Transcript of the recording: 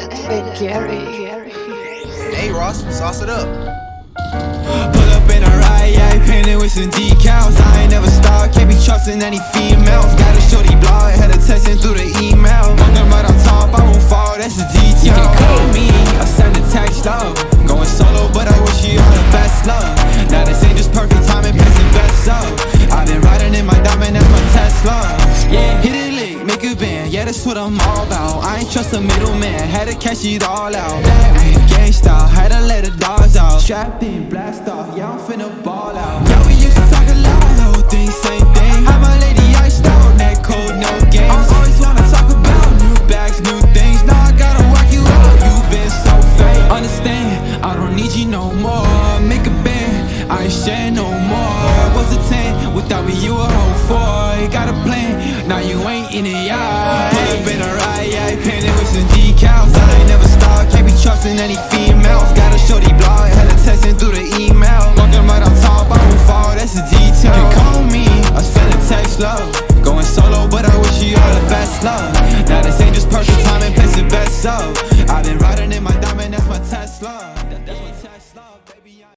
Edit with Gary. Hey Ross, sauce it up. Pull up in a ride, yeah, painted with some decals. I ain't never stopped, can't be trusting any females. Got a shorty blog, had her texting through the email. Walking right on top, I won't fall, that's the detail. You can call me, I send a text love yeah, that's what I'm all about. I ain't trust a middleman, had to cash it all out. Ay, Gang style, had to let the dogs out. Strapped in, blast off, yeah, I'm finna ball out. Yeah, we used to talk a lot, whole thing, same thing. Had my lady iced out, neck cold, no games. I always wanna talk about new bags, new things. Now I gotta work you out, you been so fake. Understand, I don't need you no more. Make a band, I ain't share no more. Was a 10, now you ain't in it, yeah. Pull up in a ride, yeah, painted with some decals. I ain't never stopped, can't be trusting any females. Got a shorty blog, her texting through the email. Walking right on top, I won't fall, that's the detail. You call me, I send a text love. Going solo, but I wish you all the best love. Now this ain't just perfect timing, placing bets up I've been riding in my diamond, that's my Tesla